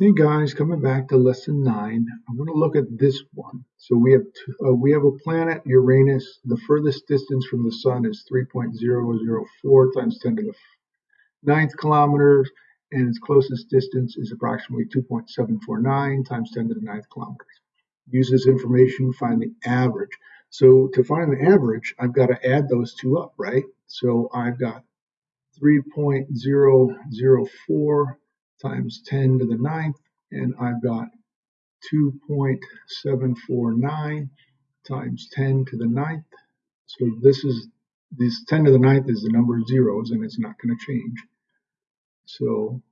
Hey guys, coming back to lesson nine, I want to look at this one. So we have two, uh, we have a planet Uranus. The furthest distance from the sun is 3.004 times 10 to the ninth kilometers, and its closest distance is approximately 2.749 times 10 to the ninth kilometers. Use this information, to find the average. So to find the average, I've got to add those two up, right? So I've got 3.004 times 10 to the ninth, and I've got 2.749 times 10 to the ninth. So this is this 10 to the ninth is the number of zeros, and it's not going to change. So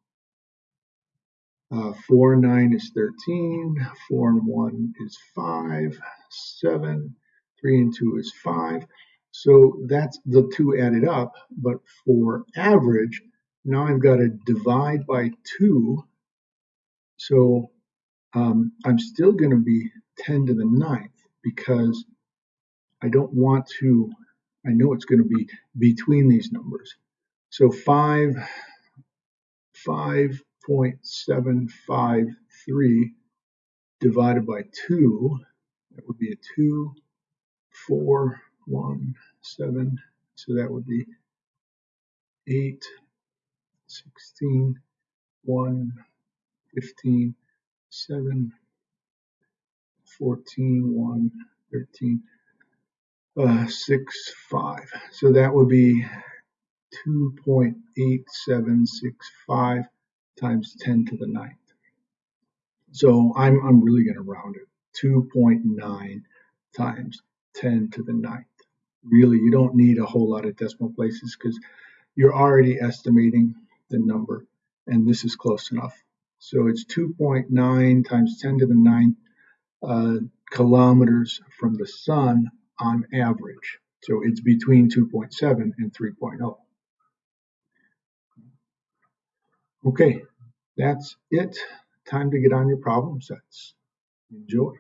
uh, 4 and 9 is 13, 4 and 1 is 5, 7, 3 and 2 is 5. So that's the two added up, but for average, now I've got to divide by 2. So um, I'm still going to be 10 to the ninth because I don't want to, I know it's going to be between these numbers. So 5, 5.753 divided by 2, that would be a 2, 4, 1, 7, so that would be 8, 16, 1, 15, 7, 14, 1, 13, uh, 6, 5. So that would be 2.8765 times 10 to the ninth. So I'm, I'm really going to round it. 2.9 times 10 to the ninth. Really, you don't need a whole lot of decimal places because you're already estimating the number, and this is close enough. So it's 2.9 times 10 to the ninth uh, kilometers from the sun on average. So it's between 2.7 and 3.0. Okay, that's it. Time to get on your problem sets. Enjoy.